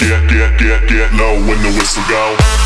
get, get, get, get low when the whistle go.